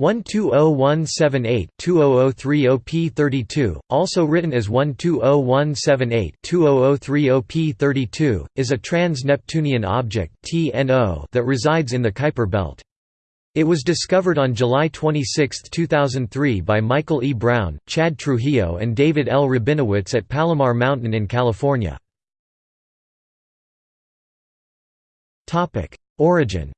120178-20030P32, also written as 120178-20030P32, is a trans-Neptunian object that resides in the Kuiper belt. It was discovered on July 26, 2003 by Michael E. Brown, Chad Trujillo and David L. Rabinowitz at Palomar Mountain in California. Origin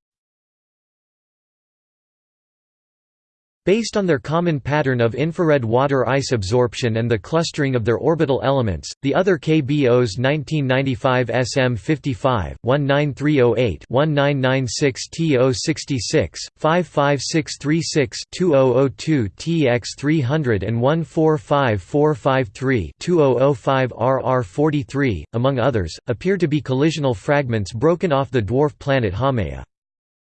Based on their common pattern of infrared water ice absorption and the clustering of their orbital elements, the other KBO's 1995 SM55, 19308 1996 TO66, 55636 2002 TX300 and 145453 2005 RR43, among others, appear to be collisional fragments broken off the dwarf planet Haumea.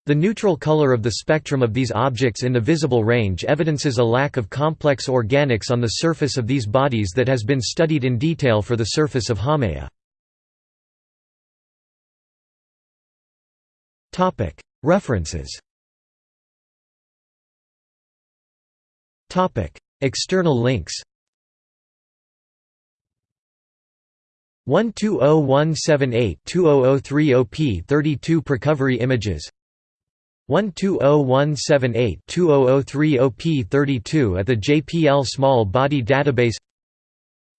The neutral color of the spectrum of these objects in the visible range evidences a lack of complex organics on the surface of these bodies that has been studied in detail for the surface of Haumea. References. External links. 120178-20030P32 Precovery images 120178-20030P32 at the JPL Small Body Database.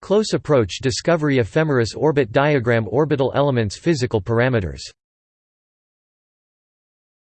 Close Approach Discovery Ephemeris Orbit Diagram Orbital Elements Physical Parameters